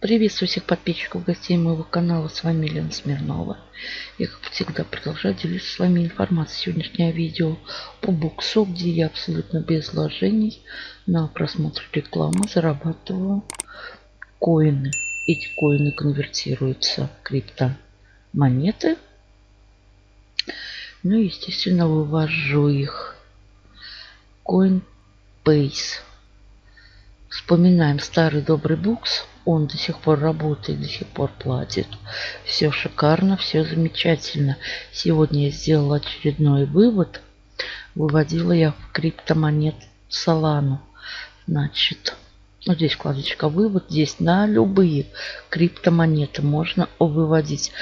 Приветствую всех подписчиков, гостей моего канала. С вами Лена Смирнова. Я, как всегда, продолжаю делиться с вами информацией. Сегодняшнее видео по буксу, где я абсолютно без вложений на просмотр рекламы зарабатываю коины. Эти коины конвертируются в криптомонеты. Ну и, естественно, вывожу их. Coinbase. Вспоминаем старый добрый букс. Он до сих пор работает, до сих пор платит. Все шикарно, все замечательно. Сегодня я сделала очередной вывод. Выводила я в криптомонет Solana. Значит, вот здесь вкладочка вывод. Здесь на любые криптомонеты можно выводить.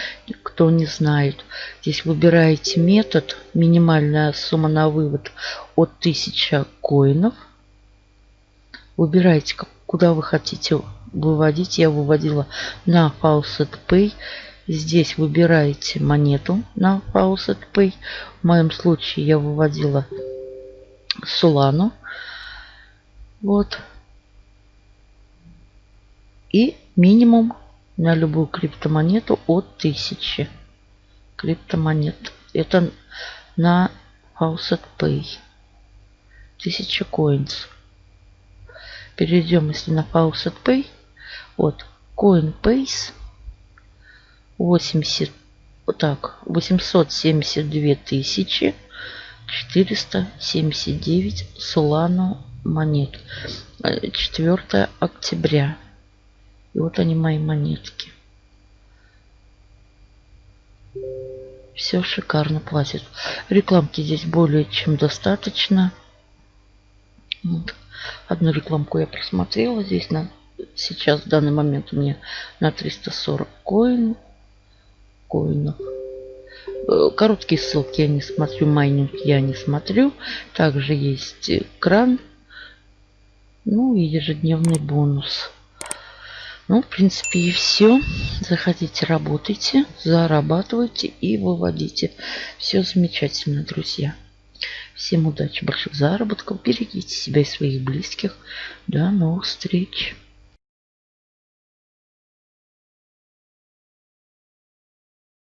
Кто не знает, здесь выбираете метод. Минимальная сумма на вывод от 1000 коинов – Выбирайте, куда вы хотите выводить. Я выводила на Faucet Pay. Здесь выбираете монету на Faucet Pay. В моем случае я выводила Solano. Вот. И минимум на любую криптомонету от 1000 криптомонет. Это на Faucet Pay. 1000 coins. Перейдем, если на Faucet Pay. Вот, Coinbase 80, так, 872 тысячи 479 Solano монет. 4 октября. И вот они мои монетки. Все шикарно платит. Рекламки здесь более чем достаточно. Вот. Одну рекламку я просмотрела. Здесь на сейчас в данный момент у меня на 340 коин, коинов. Э, короткие ссылки я не смотрю, майнинг я не смотрю. Также есть кран, ну и ежедневный бонус. Ну, в принципе, и все. Заходите, работайте, зарабатывайте и выводите. Все замечательно, друзья. Всем удачи, больших заработков. Берегите себя и своих близких. До новых встреч.